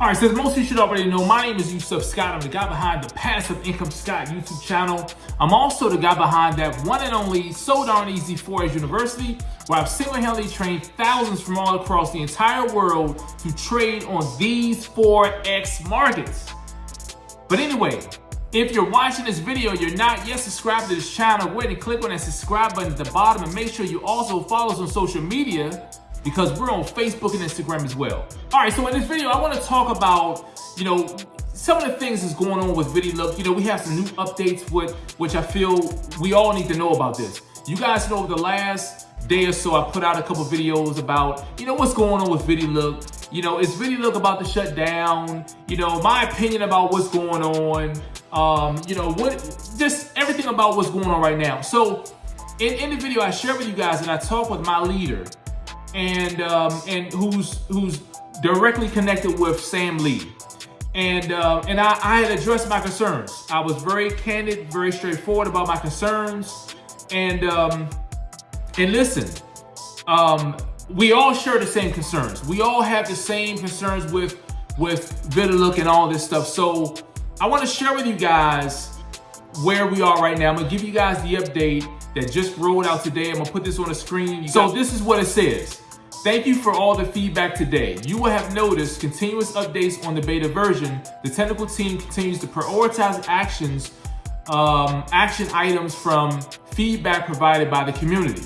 All right, so most of you should already know, my name is Yusuf Scott. I'm the guy behind the Passive Income Scott YouTube channel. I'm also the guy behind that one and only So Darn Easy Forex University, where I've single-handedly trained thousands from all across the entire world to trade on these Forex markets. But anyway, if you're watching this video, you're not yet subscribed to this channel, go ahead and click on that subscribe button at the bottom and make sure you also follow us on social media because we're on Facebook and Instagram as well. All right, so in this video, I wanna talk about, you know, some of the things that's going on with VidiLook. You know, we have some new updates with, which I feel we all need to know about this. You guys know the last day or so, I put out a couple videos about, you know, what's going on with VidiLook. You know, is VidiLook about to shut down? You know, my opinion about what's going on. Um, you know, what, just everything about what's going on right now. So in, in the video, I share with you guys and I talk with my leader, and um, and who's who's directly connected with Sam Lee. And uh, and I, I had addressed my concerns. I was very candid, very straightforward about my concerns. And um, and listen, um, we all share the same concerns. We all have the same concerns with with VidiLook and all this stuff. So I want to share with you guys where we are right now. I'm gonna give you guys the update that just rolled out today. I'm gonna put this on the screen. So this is what it says. Thank you for all the feedback today. You will have noticed continuous updates on the beta version. The technical team continues to prioritize actions, um, action items from feedback provided by the community.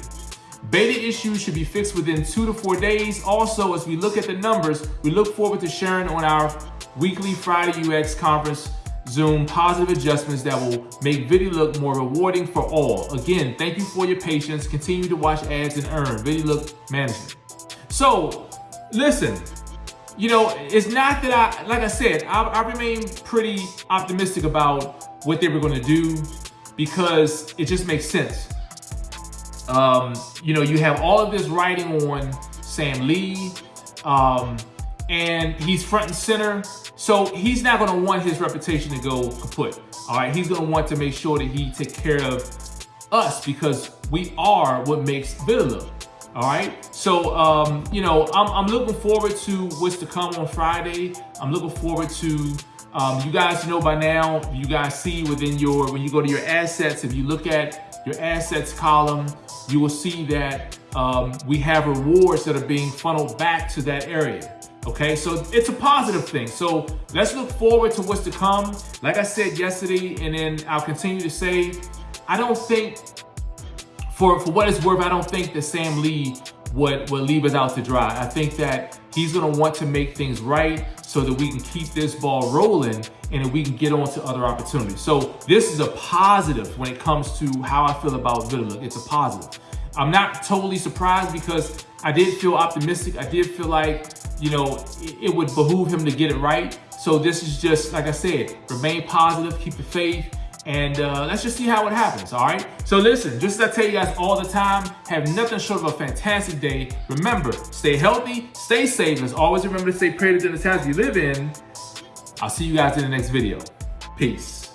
Beta issues should be fixed within two to four days. Also, as we look at the numbers, we look forward to sharing on our weekly Friday UX conference Zoom positive adjustments that will make VidiLook more rewarding for all. Again, thank you for your patience. Continue to watch ads and earn. VidiLook Management. So, listen, you know, it's not that I, like I said, I, I remain pretty optimistic about what they were going to do because it just makes sense. Um, you know, you have all of this writing on Sam Lee, um, and he's front and center. So he's not to want his reputation to go kaput. All right, he's to want to make sure that he take care of us because we are what makes VidiLook. All right. So, um, you know, I'm, I'm looking forward to what's to come on Friday. I'm looking forward to, um, you guys know by now, you guys see within your, when you go to your assets, if you look at your assets column, you will see that um, we have rewards that are being funneled back to that area. Okay, so it's a positive thing. So let's look forward to what's to come. Like I said yesterday, and then I'll continue to say, I don't think for, for what it's worth, I don't think that Sam Lee would, would leave us out to dry. I think that he's gonna want to make things right so that we can keep this ball rolling and that we can get on to other opportunities. So this is a positive when it comes to how I feel about VidiLook. It's a positive. I'm not totally surprised because I did feel optimistic. I did feel like, you know, it, would behoove him to get it right. So this is just, like I said, remain positive, keep the faith, and uh, let's just see how it happens, all right? So listen, just as I tell you guys all the time, have nothing short of a fantastic day. Remember, stay healthy, stay safe, and always remember to stay creative in the times you live in. I'll see you guys in the next video. Peace.